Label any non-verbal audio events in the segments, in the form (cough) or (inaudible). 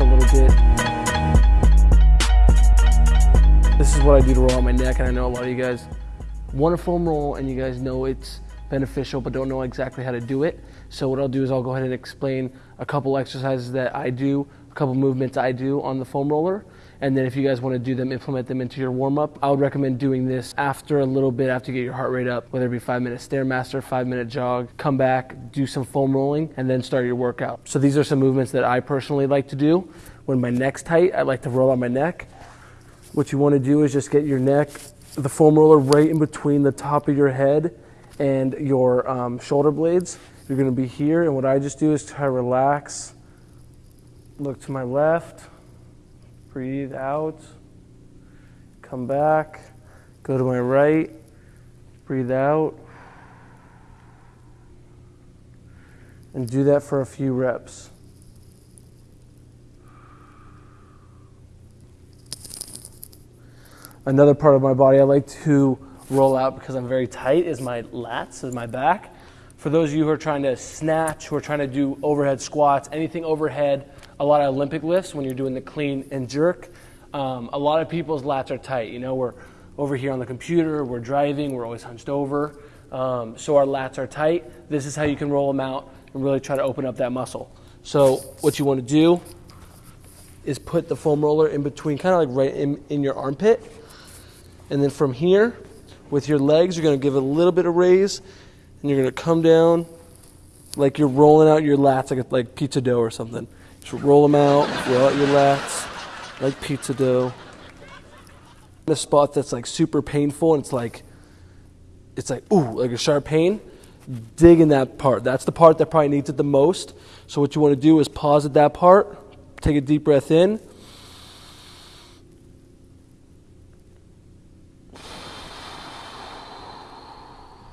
a little bit. This is what I do to roll out my neck, and I know a lot of you guys want a foam roll and you guys know it's beneficial but don't know exactly how to do it. So what I'll do is I'll go ahead and explain a couple exercises that I do, a couple movements I do on the foam roller. And then if you guys want to do them, implement them into your warm up. I would recommend doing this after a little bit, after you get your heart rate up, whether it be five minute Stairmaster, five minute jog, come back, do some foam rolling, and then start your workout. So these are some movements that I personally like to do. When my neck's tight, I like to roll on my neck. What you want to do is just get your neck, the foam roller right in between the top of your head and your um, shoulder blades. You're going to be here, and what I just do is try to relax. Look to my left, breathe out, come back, go to my right, breathe out, and do that for a few reps. Another part of my body I like to roll out because I'm very tight is my lats, is my back. For those of you who are trying to snatch, who are trying to do overhead squats, anything overhead, a lot of Olympic lifts when you're doing the clean and jerk, um, a lot of people's lats are tight. You know, we're over here on the computer, we're driving, we're always hunched over, um, so our lats are tight. This is how you can roll them out and really try to open up that muscle. So what you want to do is put the foam roller in between, kind of like right in, in your armpit, and then from here, with your legs, you're going to give it a little bit of raise, and you're going to come down like you're rolling out your lats like, like pizza dough or something. Just roll them out, roll out your lats like pizza dough. In a spot that's like super painful and it's like, it's like, ooh, like a sharp pain, dig in that part. That's the part that probably needs it the most. So what you want to do is pause at that part, take a deep breath in,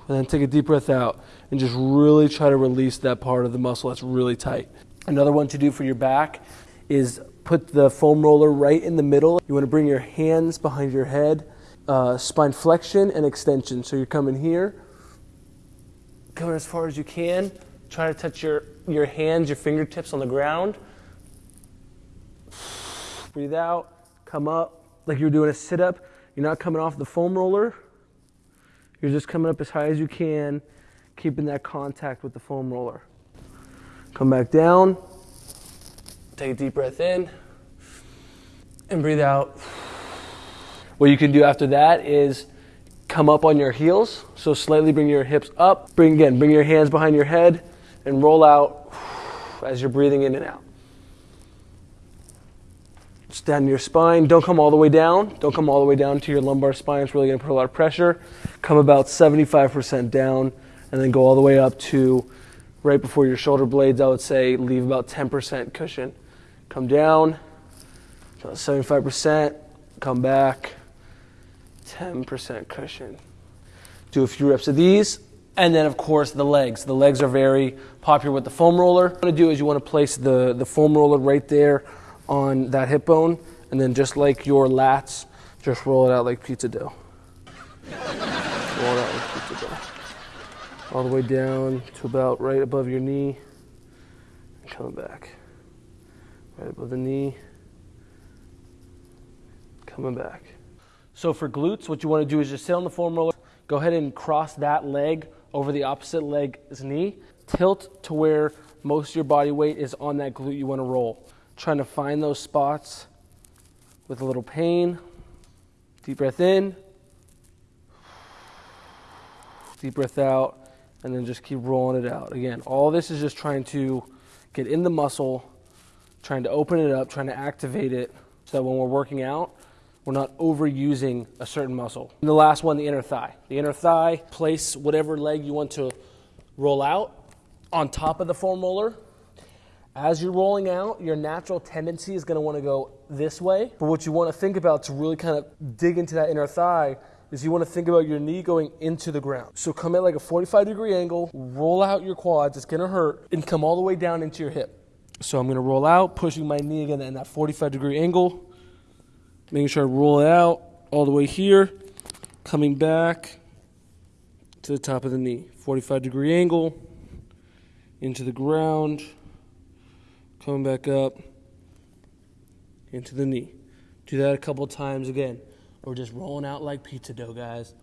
and then take a deep breath out and just really try to release that part of the muscle that's really tight. Another one to do for your back is put the foam roller right in the middle. You want to bring your hands behind your head, uh, spine flexion and extension. So you're coming here, coming as far as you can. Try to touch your, your hands, your fingertips on the ground. Breathe out, come up like you're doing a sit up. You're not coming off the foam roller. You're just coming up as high as you can, keeping that contact with the foam roller. Come back down. Take a deep breath in and breathe out. What you can do after that is come up on your heels. So slightly bring your hips up. Bring again, bring your hands behind your head and roll out as you're breathing in and out. Stand your spine. Don't come all the way down. Don't come all the way down to your lumbar spine. It's really going to put a lot of pressure. Come about 75% down and then go all the way up to right before your shoulder blades. I would say leave about 10% cushion. Come down, 75%, come back, 10% cushion. Do a few reps of these. And then, of course, the legs. The legs are very popular with the foam roller. What you want to do is you want to place the, the foam roller right there on that hip bone, and then just like your lats, just roll it out like pizza dough. (laughs) roll it out like pizza dough. All the way down to about right above your knee, and coming back. Right above the knee, coming back. So for glutes, what you want to do is just sit on the foam roller, go ahead and cross that leg over the opposite leg's knee, tilt to where most of your body weight is on that glute you want to roll. Trying to find those spots with a little pain. Deep breath in, deep breath out, and then just keep rolling it out. Again, all this is just trying to get in the muscle, trying to open it up, trying to activate it so that when we're working out, we're not overusing a certain muscle. And the last one, the inner thigh. The inner thigh, place whatever leg you want to roll out on top of the foam roller as you're rolling out, your natural tendency is going to want to go this way. But what you want to think about to really kind of dig into that inner thigh is you want to think about your knee going into the ground. So come at like a 45 degree angle, roll out your quads, it's going to hurt, and come all the way down into your hip. So I'm going to roll out, pushing my knee again in that 45 degree angle, making sure I roll it out all the way here, coming back to the top of the knee. 45 degree angle, into the ground coming back up, into the knee. Do that a couple times again. We're just rolling out like pizza dough, guys.